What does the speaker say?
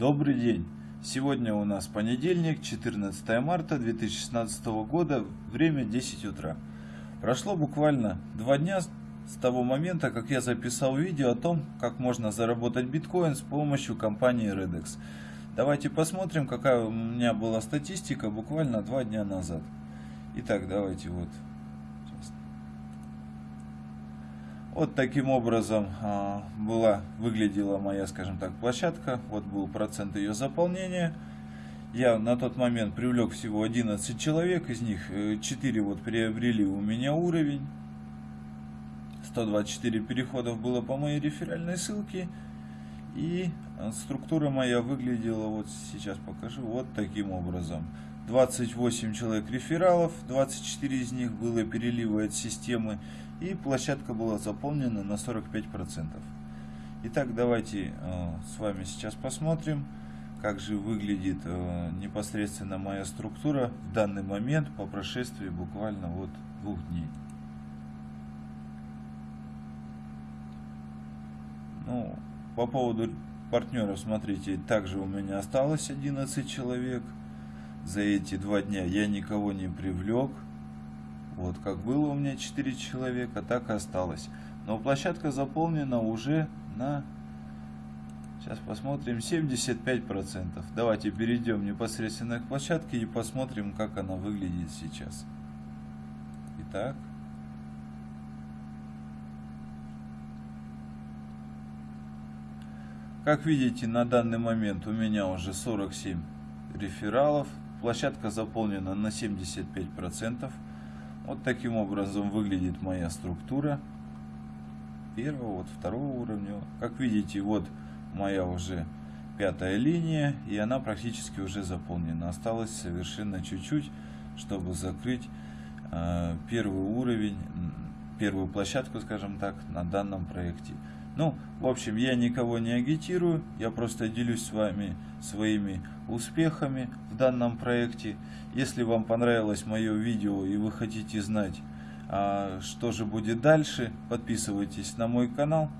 Добрый день! Сегодня у нас понедельник, 14 марта 2016 года, время 10 утра. Прошло буквально два дня с того момента, как я записал видео о том, как можно заработать биткоин с помощью компании Redex. Давайте посмотрим, какая у меня была статистика буквально два дня назад. Итак, давайте вот Вот таким образом а, была, выглядела моя, скажем так, площадка. Вот был процент ее заполнения. Я на тот момент привлек всего 11 человек, из них 4 э, вот приобрели у меня уровень. 124 переходов было по моей реферальной ссылке. И а, структура моя выглядела, вот сейчас покажу, вот таким образом. 28 человек рефералов, 24 из них было переливы от системы, и площадка была заполнена на 45%. Итак, давайте э, с вами сейчас посмотрим, как же выглядит э, непосредственно моя структура в данный момент по прошествии буквально вот двух дней. Ну, по поводу партнеров, смотрите, также у меня осталось 11 человек. За эти два дня я никого не привлек. Вот, как было у меня 4 человека, так и осталось. Но площадка заполнена уже на, сейчас посмотрим, 75%. Давайте перейдем непосредственно к площадке и посмотрим, как она выглядит сейчас. Итак. Как видите, на данный момент у меня уже 47 рефералов. Площадка заполнена на 75%. Вот таким образом выглядит моя структура первого, вот второго уровня. Как видите, вот моя уже пятая линия, и она практически уже заполнена. Осталось совершенно чуть-чуть, чтобы закрыть э, первый уровень, первую площадку, скажем так, на данном проекте. Ну, в общем, я никого не агитирую, я просто делюсь с вами своими успехами в данном проекте. Если вам понравилось мое видео и вы хотите знать, а, что же будет дальше, подписывайтесь на мой канал.